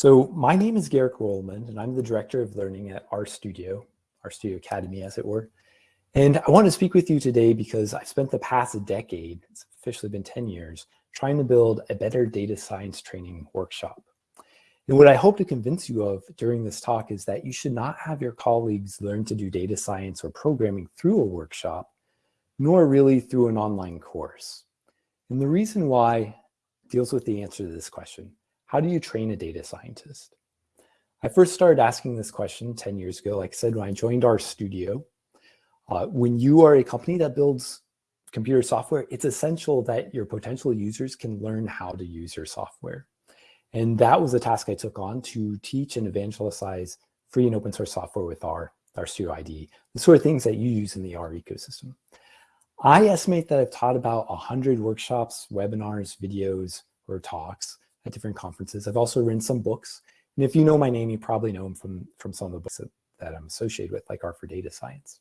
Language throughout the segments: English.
So my name is Garrett Grolemund, and I'm the Director of Learning at RStudio, RStudio Academy, as it were. And I want to speak with you today because I've spent the past decade, it's officially been 10 years, trying to build a better data science training workshop. And what I hope to convince you of during this talk is that you should not have your colleagues learn to do data science or programming through a workshop, nor really through an online course. And the reason why deals with the answer to this question. How do you train a data scientist? I first started asking this question 10 years ago, like I said, when I joined RStudio. Uh, when you are a company that builds computer software, it's essential that your potential users can learn how to use your software. And that was a task I took on to teach and evangelize free and open source software with our, RStudio IDE, the sort of things that you use in the R ecosystem. I estimate that I've taught about 100 workshops, webinars, videos, or talks at different conferences. I've also written some books. And if you know my name, you probably know them from, from some of the books that, that I'm associated with, like R for Data Science.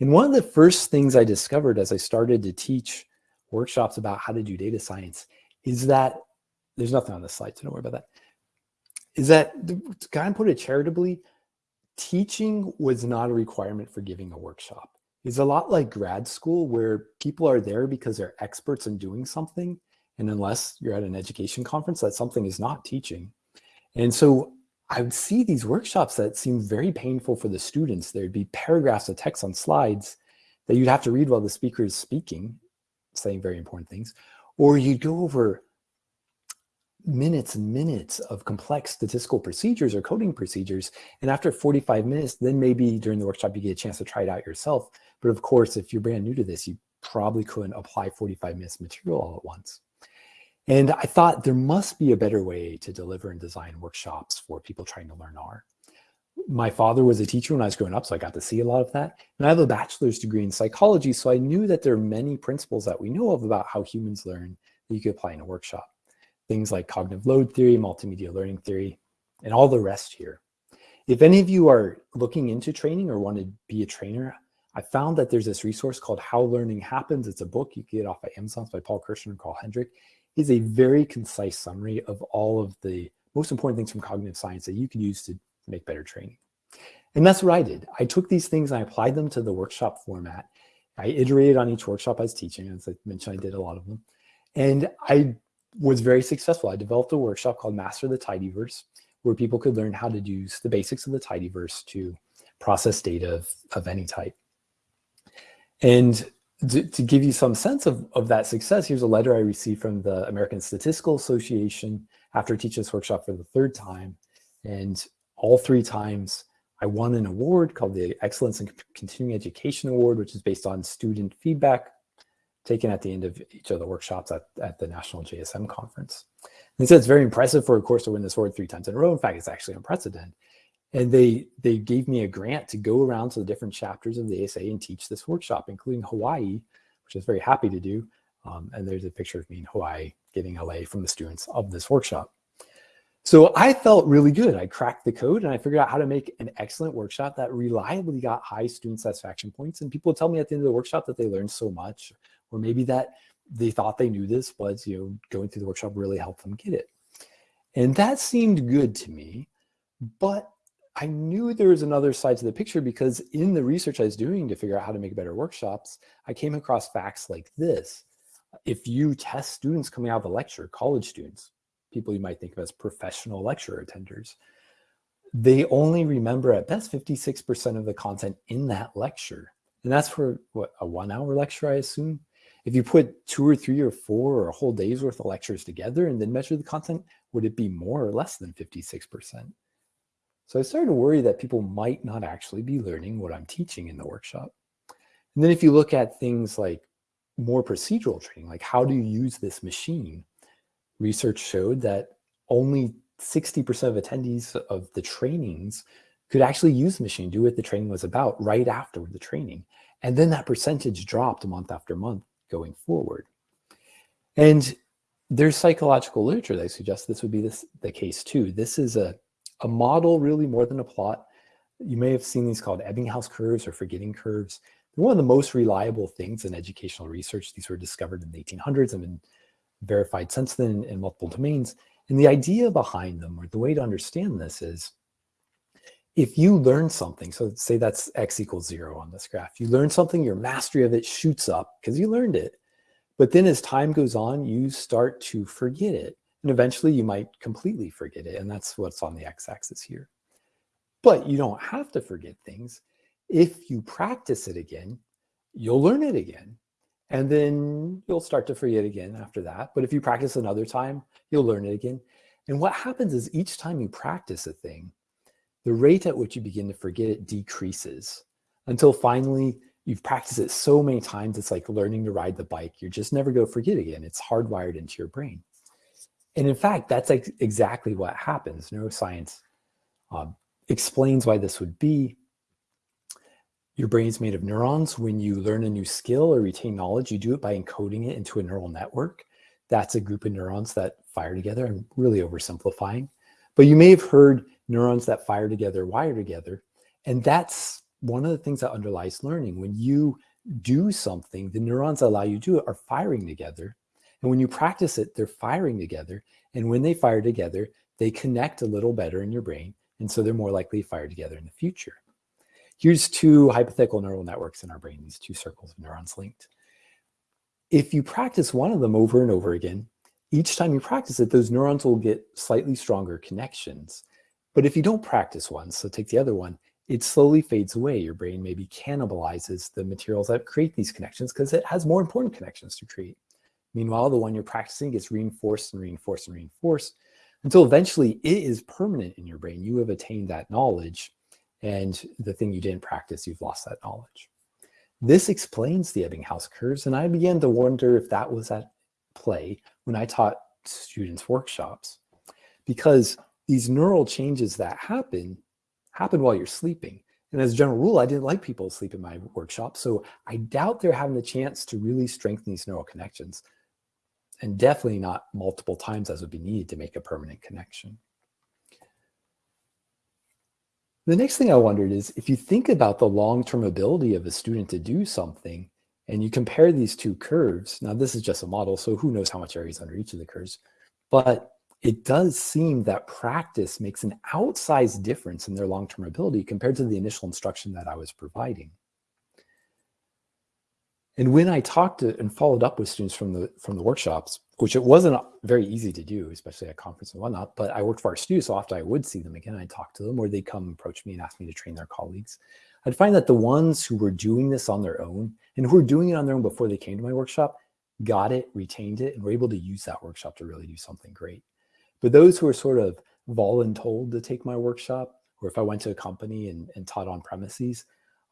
And one of the first things I discovered as I started to teach workshops about how to do data science is that there's nothing on this slide, so don't worry about that. Is that, kind of put it charitably, teaching was not a requirement for giving a workshop. It's a lot like grad school where people are there because they're experts in doing something. And unless you're at an education conference, that something is not teaching. And so I would see these workshops that seem very painful for the students. There'd be paragraphs of text on slides that you'd have to read while the speaker is speaking, saying very important things, or you'd go over minutes and minutes of complex statistical procedures or coding procedures. And after 45 minutes, then maybe during the workshop, you get a chance to try it out yourself. But of course, if you're brand new to this, you probably couldn't apply 45 minutes material all at once. And I thought there must be a better way to deliver and design workshops for people trying to learn R. My father was a teacher when I was growing up, so I got to see a lot of that. And I have a bachelor's degree in psychology, so I knew that there are many principles that we know of about how humans learn that you could apply in a workshop things like cognitive load theory, multimedia learning theory, and all the rest here. If any of you are looking into training or want to be a trainer, I found that there's this resource called How Learning Happens. It's a book you can get off of Amazon by Paul Kirschner and Carl Hendrick. It's a very concise summary of all of the most important things from cognitive science that you can use to make better training. And that's what I did. I took these things and I applied them to the workshop format. I iterated on each workshop I was teaching. As I mentioned, I did a lot of them. And I was very successful. I developed a workshop called Master the Tidyverse, where people could learn how to use the basics of the tidyverse to process data of, of any type. And to, give you some sense of, of that success, here's a letter I received from the American Statistical Association after teaching this workshop for the third time. And all three times I won an award called the Excellence in Continuing Education Award, which is based on student feedback taken at the end of each of the workshops at, at the National JSM Conference. And so it's very impressive for a course to win this award three times in a row. In fact, it's actually unprecedented. And they, they gave me a grant to go around to the different chapters of the ASA and teach this workshop, including Hawaii, which I was very happy to do. Um, and there's a picture of me in Hawaii getting LA from the students of this workshop. So I felt really good. I cracked the code and I figured out how to make an excellent workshop that reliably got high student satisfaction points. And people tell me at the end of the workshop that they learned so much or maybe that they thought they knew this, but you know, going through the workshop really helped them get it. And that seemed good to me, but I knew there was another side to the picture because in the research I was doing to figure out how to make better workshops, I came across facts like this. If you test students coming out of a lecture, college students, people you might think of as professional lecture attenders, they only remember at best 56% of the content in that lecture. And that's for what, a one hour lecture, I assume? If you put two or three or four or a whole day's worth of lectures together and then measure the content, would it be more or less than 56%? So I started to worry that people might not actually be learning what I'm teaching in the workshop. And then if you look at things like more procedural training, like how do you use this machine? Research showed that only 60% of attendees of the trainings could actually use the machine, do what the training was about right after the training. And then that percentage dropped month after month going forward. And there's psychological literature that suggests this would be this, the case too. This is a, a model really more than a plot. You may have seen these called Ebbinghaus curves or forgetting curves. One of the most reliable things in educational research. These were discovered in the 1800s and been verified since then in multiple domains. And the idea behind them, or the way to understand this is, if you learn something, so say that's x equals zero on this graph, you learn something, your mastery of it shoots up because you learned it. But then as time goes on, you start to forget it. And eventually you might completely forget it. And that's what's on the x-axis here. But you don't have to forget things. If you practice it again, you'll learn it again. And then you'll start to forget again after that. But if you practice another time, you'll learn it again. And what happens is each time you practice a thing, the rate at which you begin to forget it decreases until finally you've practiced it so many times, it's like learning to ride the bike. You're just never going to forget again. It's hardwired into your brain. And in fact, that's ex exactly what happens. Neuroscience uh, explains why this would be. Your brain is made of neurons. When you learn a new skill or retain knowledge, you do it by encoding it into a neural network. That's a group of neurons that fire together. I'm really oversimplifying. But you may have heard neurons that fire together wire together. And that's one of the things that underlies learning. When you do something, the neurons that allow you to do it are firing together. And when you practice it, they're firing together. And when they fire together, they connect a little better in your brain. And so they're more likely to fire together in the future. Here's two hypothetical neural networks in our brain, these two circles of neurons linked. If you practice one of them over and over again, each time you practice it, those neurons will get slightly stronger connections. But if you don't practice one, so take the other one, it slowly fades away. Your brain maybe cannibalizes the materials that create these connections because it has more important connections to create. Meanwhile, the one you're practicing gets reinforced and reinforced and reinforced until eventually it is permanent in your brain. You have attained that knowledge and the thing you didn't practice, you've lost that knowledge. This explains the Ebbinghaus curves. And I began to wonder if that was at play when I taught students workshops because these neural changes that happen, happen while you're sleeping. And as a general rule, I didn't like people to sleep in my workshop. So I doubt they're having the chance to really strengthen these neural connections and definitely not multiple times as would be needed to make a permanent connection. The next thing I wondered is if you think about the long-term ability of a student to do something and you compare these two curves, now this is just a model, so who knows how much area is under each of the curves, but it does seem that practice makes an outsized difference in their long-term ability compared to the initial instruction that I was providing. And when I talked to and followed up with students from the from the workshops, which it wasn't very easy to do, especially at conference and whatnot, but I worked for our studios, so often I would see them again, I'd talk to them, or they'd come approach me and ask me to train their colleagues. I'd find that the ones who were doing this on their own and who were doing it on their own before they came to my workshop got it, retained it, and were able to use that workshop to really do something great. But those who are sort of voluntold to take my workshop, or if I went to a company and, and taught on premises,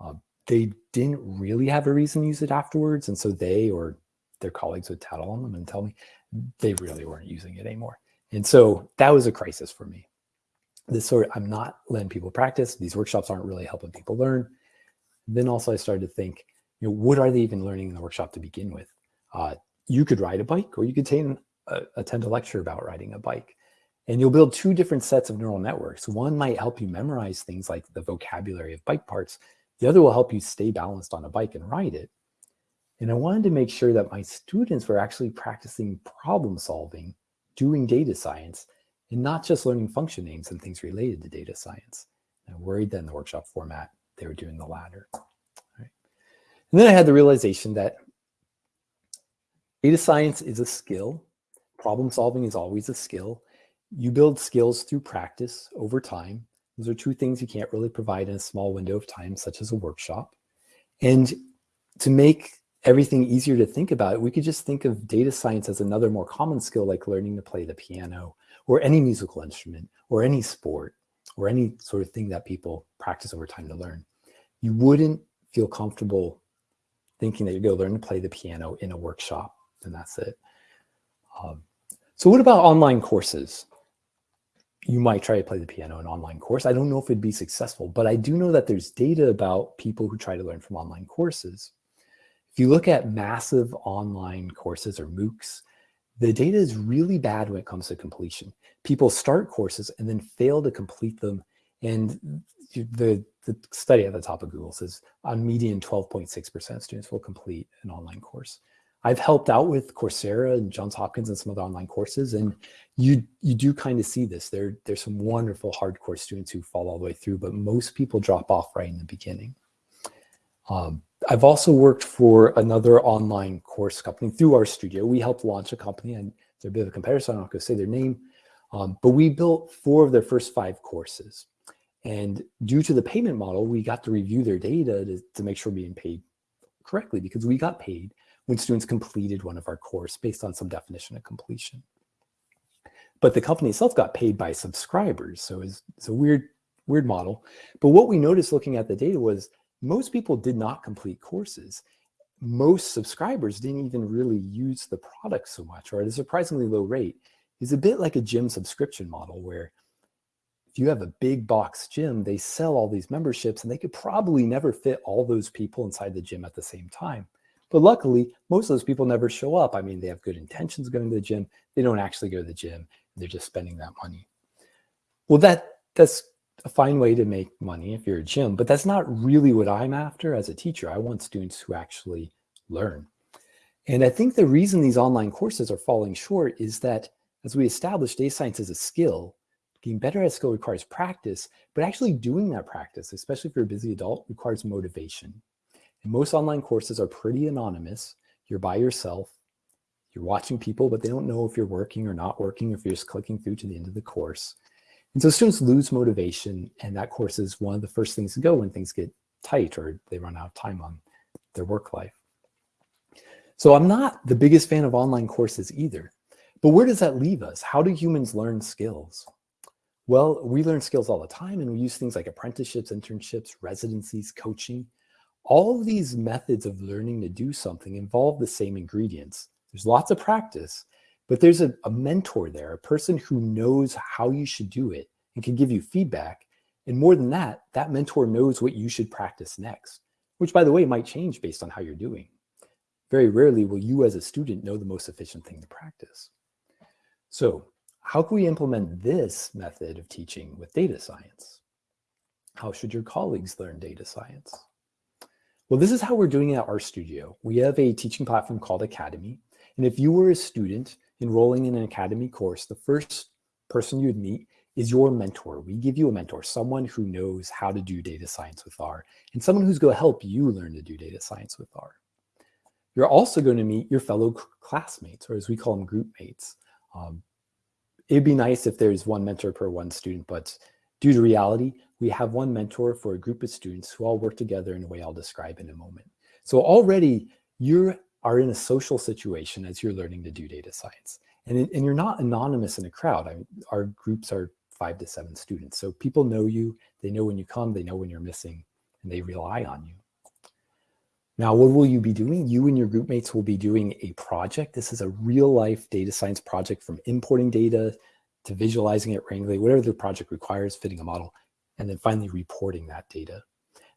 uh, they didn't really have a reason to use it afterwards. And so they or their colleagues would tattle on them and tell me they really weren't using it anymore. And so that was a crisis for me. This sort of, I'm not letting people practice. These workshops aren't really helping people learn. Then also I started to think, you know, what are they even learning in the workshop to begin with? Uh, you could ride a bike or you could attend, uh, attend a lecture about riding a bike. And you'll build two different sets of neural networks. One might help you memorize things like the vocabulary of bike parts. The other will help you stay balanced on a bike and ride it. And I wanted to make sure that my students were actually practicing problem solving, doing data science, and not just learning function names and things related to data science. I worried that in the workshop format, they were doing the latter. Right. And then I had the realization that data science is a skill. Problem solving is always a skill. You build skills through practice over time. Those are two things you can't really provide in a small window of time, such as a workshop. And to make everything easier to think about, we could just think of data science as another more common skill like learning to play the piano or any musical instrument or any sport or any sort of thing that people practice over time to learn. You wouldn't feel comfortable thinking that you're going to learn to play the piano in a workshop and that's it. Um, so what about online courses? You might try to play the piano in an online course. I don't know if it'd be successful, but I do know that there's data about people who try to learn from online courses. If you look at massive online courses or MOOCs, the data is really bad when it comes to completion. People start courses and then fail to complete them. And the, the study at the top of Google says on median 12.6% of students will complete an online course. I've helped out with Coursera and Johns Hopkins and some other online courses, and you you do kind of see this. There there's some wonderful hardcore students who fall all the way through, but most people drop off right in the beginning. Um, I've also worked for another online course company through RStudio. We helped launch a company, and they're a bit of a competitor, so I'm not going to say their name, um, but we built four of their first five courses. And due to the payment model, we got to review their data to, to make sure we're being paid correctly because we got paid when students completed one of our course based on some definition of completion. But the company itself got paid by subscribers. So it's, it's a weird, weird model. But what we noticed looking at the data was most people did not complete courses. Most subscribers didn't even really use the product so much or at a surprisingly low rate. It's a bit like a gym subscription model where if you have a big box gym, they sell all these memberships and they could probably never fit all those people inside the gym at the same time. But luckily, most of those people never show up. I mean, they have good intentions going to the gym. They don't actually go to the gym. They're just spending that money. Well, that that's a fine way to make money if you're a gym, but that's not really what I'm after as a teacher. I want students who actually learn. And I think the reason these online courses are falling short is that as we establish data science as a skill, getting better at skill requires practice, but actually doing that practice, especially if you're a busy adult, requires motivation. And most online courses are pretty anonymous. You're by yourself. You're watching people, but they don't know if you're working or not working, if you're just clicking through to the end of the course. And so students lose motivation, and that course is one of the first things to go when things get tight or they run out of time on their work life. So I'm not the biggest fan of online courses either. But where does that leave us? How do humans learn skills? Well, we learn skills all the time and we use things like apprenticeships, internships, residencies, coaching. All of these methods of learning to do something involve the same ingredients. There's lots of practice, but there's a, a mentor there, a person who knows how you should do it and can give you feedback. And more than that, that mentor knows what you should practice next, which by the way, might change based on how you're doing. Very rarely will you as a student know the most efficient thing to practice. So how can we implement this method of teaching with data science? How should your colleagues learn data science? Well, this is how we're doing it at RStudio. We have a teaching platform called Academy. And if you were a student enrolling in an Academy course, the first person you'd meet is your mentor. We give you a mentor, someone who knows how to do data science with R, and someone who's going to help you learn to do data science with R. You're also going to meet your fellow classmates, or as we call them, group mates. Um, it'd be nice if there's one mentor per one student, but due to reality, we have one mentor for a group of students who all work together in a way I'll describe in a moment. So already you are in a social situation as you're learning to do data science. And, and you're not anonymous in a crowd. I mean, our groups are five to seven students. So people know you, they know when you come, they know when you're missing, and they rely on you. Now, what will you be doing? You and your group mates will be doing a project. This is a real life data science project from importing data to visualizing it randomly, whatever the project requires, fitting a model, and then finally reporting that data.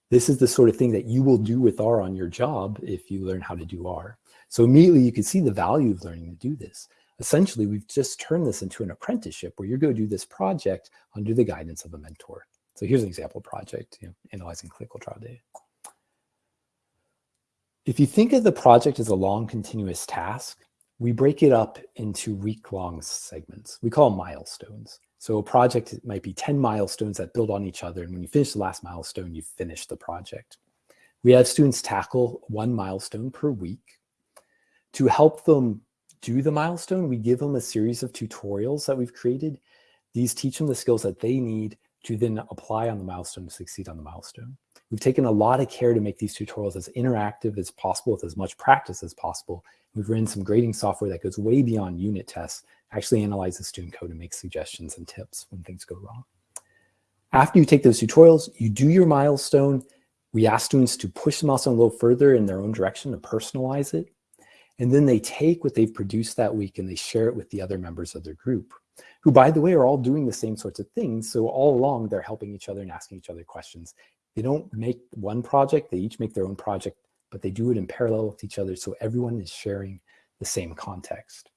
This is the sort of thing that you will do with R on your job if you learn how to do R. So immediately you can see the value of learning to do this. Essentially, we've just turned this into an apprenticeship where you're going to do this project under the guidance of a mentor. So here's an example project, you know, analyzing clinical trial data. If you think of the project as a long continuous task, we break it up into week-long segments. We call them milestones. So a project might be 10 milestones that build on each other. And when you finish the last milestone, you finish the project. We have students tackle one milestone per week. To help them do the milestone, we give them a series of tutorials that we've created. These teach them the skills that they need to then apply on the milestone to succeed on the milestone. We've taken a lot of care to make these tutorials as interactive as possible with as much practice as possible. We've written some grading software that goes way beyond unit tests, actually analyzes student code and makes suggestions and tips when things go wrong. After you take those tutorials, you do your milestone. We ask students to push the milestone a little further in their own direction to personalize it. And then they take what they've produced that week and they share it with the other members of their group, who by the way, are all doing the same sorts of things. So all along, they're helping each other and asking each other questions they don't make one project, they each make their own project, but they do it in parallel with each other so everyone is sharing the same context.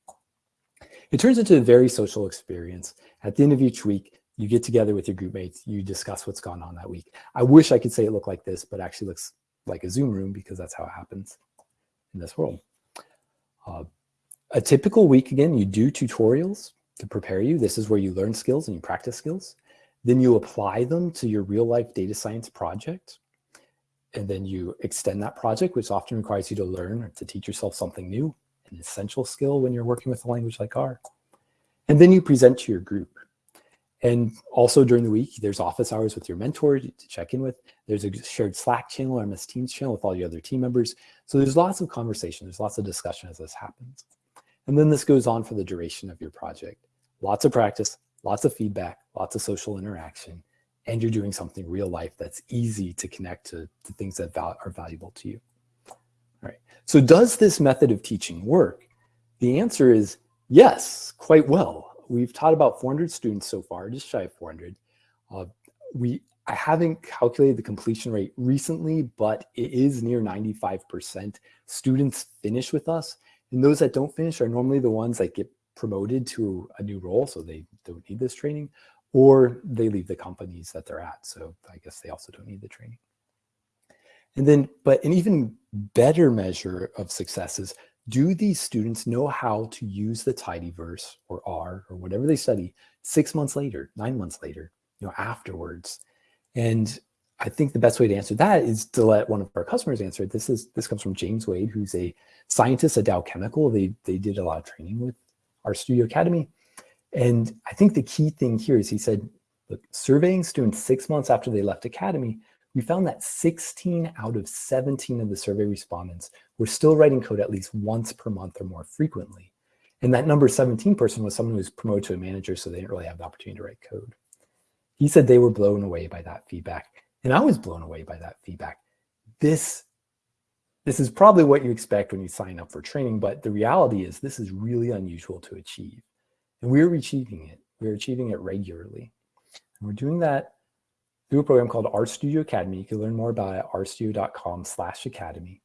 It turns into a very social experience. At the end of each week, you get together with your group mates, you discuss what's gone on that week. I wish I could say it looked like this, but actually looks like a Zoom room because that's how it happens in this world. Uh, a typical week, again, you do tutorials to prepare you. This is where you learn skills and you practice skills. Then you apply them to your real life data science project. And then you extend that project, which often requires you to learn or to teach yourself something new, an essential skill when you're working with a language like R. And then you present to your group. And also during the week, there's office hours with your mentor to check in with. There's a shared Slack channel or MS Teams channel with all your other team members. So there's lots of conversation, there's lots of discussion as this happens. And then this goes on for the duration of your project. Lots of practice, lots of feedback, lots of social interaction, and you're doing something real life that's easy to connect to, to things that val are valuable to you. All right. So does this method of teaching work? The answer is yes, quite well. We've taught about 400 students so far, just shy of 400. Uh, we I haven't calculated the completion rate recently, but it is near 95%. Students finish with us, and those that don't finish are normally the ones that get promoted to a new role, so they don't need this training, or they leave the companies that they're at. So I guess they also don't need the training. And then, but an even better measure of success is, do these students know how to use the tidyverse or R or whatever they study six months later, nine months later, you know, afterwards? And I think the best way to answer that is to let one of our customers answer it. This is this comes from James Wade, who's a scientist at Dow Chemical. They they did a lot of training with RStudio Academy. And I think the key thing here is he said, look, surveying students six months after they left Academy, we found that 16 out of 17 of the survey respondents were still writing code at least once per month or more frequently. And that number 17 person was someone who was promoted to a manager, so they didn't really have the opportunity to write code. He said they were blown away by that feedback. And I was blown away by that feedback. This this is probably what you expect when you sign up for training, but the reality is this is really unusual to achieve. And we're achieving it. We're achieving it regularly. And we're doing that through a program called RStudio Academy. You can learn more about it at rstudio.com slash academy.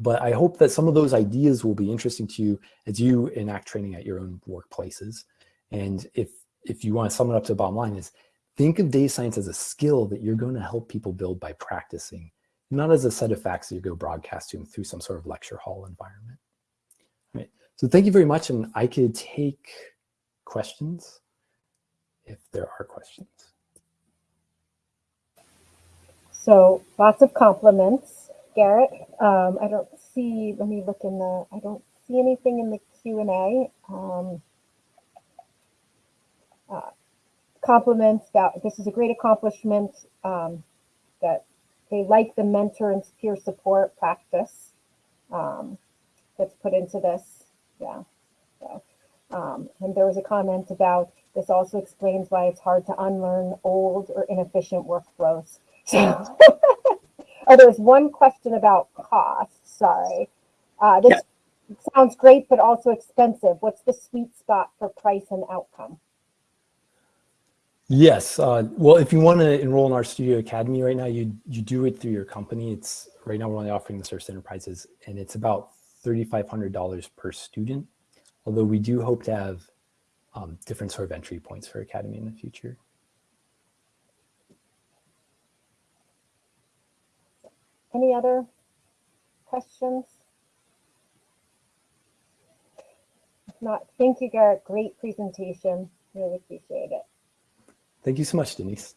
But I hope that some of those ideas will be interesting to you as you enact training at your own workplaces. And if, if you want to sum it up to the bottom line is think of data science as a skill that you're going to help people build by practicing not as a set of facts that you go broadcast to through some sort of lecture hall environment. Right. So thank you very much. And I could take questions if there are questions. So lots of compliments, Garrett. Um, I don't see, let me look in the, I don't see anything in the Q&A. Um, uh, compliments that this is a great accomplishment um, that they like the mentor and peer support practice um, that's put into this. Yeah. So, um, and there was a comment about this also explains why it's hard to unlearn old or inefficient workflows. So, oh, there's one question about cost. Sorry. Uh, this yeah. sounds great, but also expensive. What's the sweet spot for price and outcome? Yes. Uh, well, if you want to enroll in RStudio Academy right now, you you do it through your company. It's right now we're only offering the service enterprises, and it's about thirty-five hundred dollars per student. Although we do hope to have um, different sort of entry points for Academy in the future. Any other questions? Not, thank you, Garrett. Great presentation. Really appreciate it. Thank you so much, Denise.